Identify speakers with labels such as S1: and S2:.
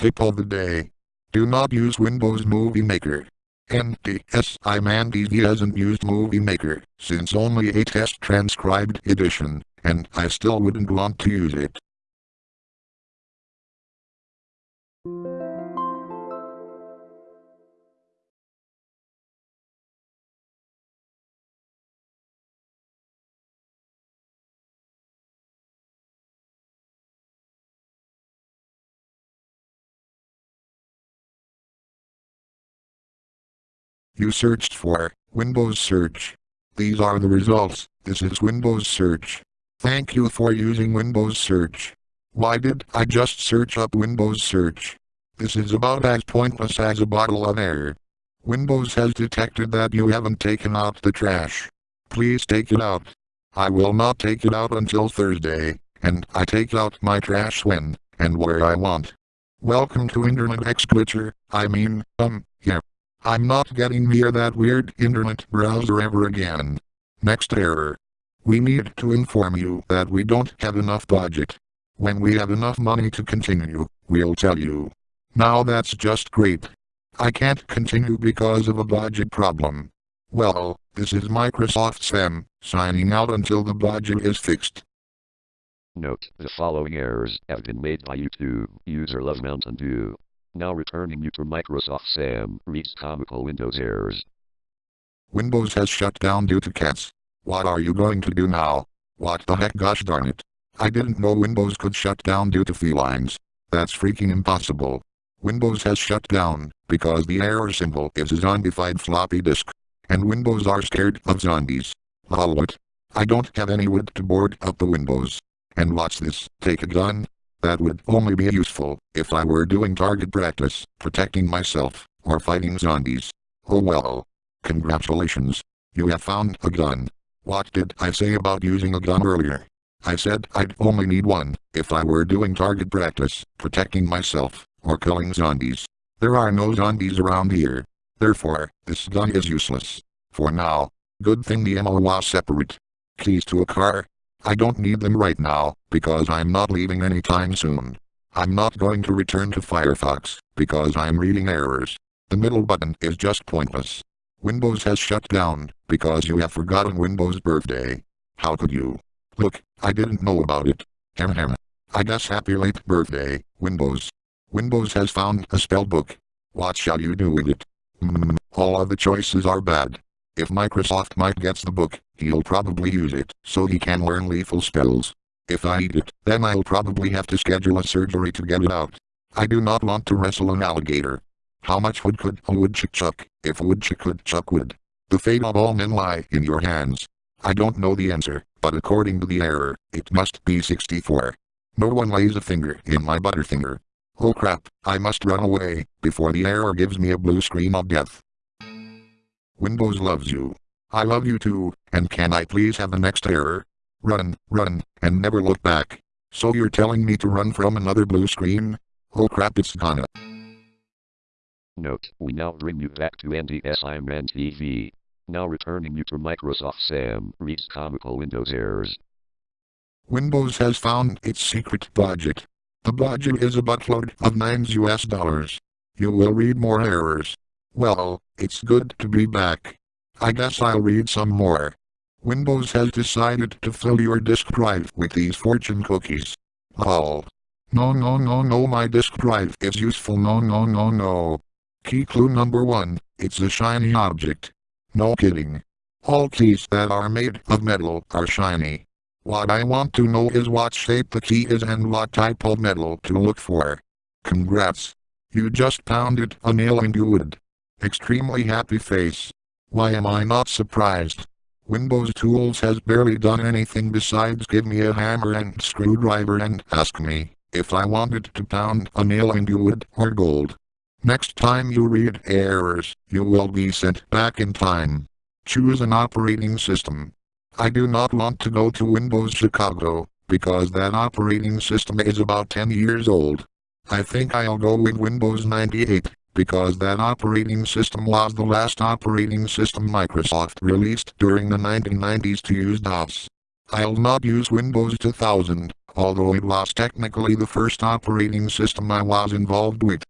S1: Tip of the day. Do not use Windows Movie Maker. NTS I'm Andy he hasn't used Movie Maker since only a test transcribed edition, and I still wouldn't want to use it. You searched for Windows Search. These are the results. This is Windows Search. Thank you for using Windows Search. Why did I just search up Windows Search? This is about as pointless as a bottle of air. Windows has detected that you haven't taken out the trash. Please take it out. I will not take it out until Thursday, and I take out my trash when and where I want. Welcome to Internet X Glitcher, I mean, um, yeah. I'm not getting near that weird internet browser ever again. Next error. We need to inform you that we don't have enough budget. When we have enough money to continue, we'll tell you. Now that's just great. I can't continue because of a budget problem. Well, this is Microsoft Sam, signing out until the budget is fixed.
S2: Note, the following errors have been made by YouTube. User Love Mountain Dew. Now returning you to Microsoft Sam reads comical Windows errors.
S1: Windows has shut down due to cats. What are you going to do now? What the heck gosh darn it. I didn't know Windows could shut down due to felines. That's freaking impossible. Windows has shut down because the error symbol is a zombified floppy disk. And Windows are scared of zombies. Lol what? I don't have any wood to board up the windows. And watch this, take a gun, that would only be useful if I were doing target practice, protecting myself, or fighting zombies. Oh well. Congratulations. You have found a gun. What did I say about using a gun earlier? I said I'd only need one, if I were doing target practice, protecting myself, or killing zombies. There are no zombies around here. Therefore, this gun is useless. For now. Good thing the ammo was separate. Keys to a car, I don't need them right now, because I'm not leaving anytime soon. I'm not going to return to Firefox, because I'm reading errors. The middle button is just pointless. Windows has shut down, because you have forgotten Windows birthday. How could you? Look, I didn't know about it. Hem hem. I guess happy late birthday, Windows. Windows has found a spell book. What shall you do with it? Mm, all of the choices are bad. If Microsoft Mike gets the book, he'll probably use it, so he can learn lethal spells. If I eat it, then I'll probably have to schedule a surgery to get it out. I do not want to wrestle an alligator. How much wood could a woodchuck chuck, if a woodchuck could chuck wood? The fate of all men lie in your hands. I don't know the answer, but according to the error, it must be 64. No one lays a finger in my butterfinger. Oh crap, I must run away, before the error gives me a blue screen of death. Windows loves you. I love you too, and can I please have the next error? Run, run, and never look back. So you're telling me to run from another blue screen? Oh crap it's gonna.
S2: Note, we now bring you back to NDS Iron TV. Now returning you to Microsoft Sam reads comical Windows errors.
S1: Windows has found its secret budget. The budget is a buttload of 9 US dollars. You will read more errors. Well, it's good to be back. I guess I'll read some more. Windows has decided to fill your disk drive with these fortune cookies. Lol. No no no no my disk drive is useful no no no no. Key clue number 1, it's a shiny object. No kidding. All keys that are made of metal are shiny. What I want to know is what shape the key is and what type of metal to look for. Congrats. You just pounded a nail into wood. Extremely happy face. Why am I not surprised? Windows Tools has barely done anything besides give me a hammer and screwdriver and ask me if I wanted to pound a nail into wood or gold. Next time you read errors, you will be sent back in time. Choose an operating system. I do not want to go to Windows Chicago, because that operating system is about 10 years old. I think I'll go with Windows 98 because that operating system was the last operating system Microsoft released during the 1990s to use DOS. I'll not use Windows 2000, although it was technically the first operating system I was involved with.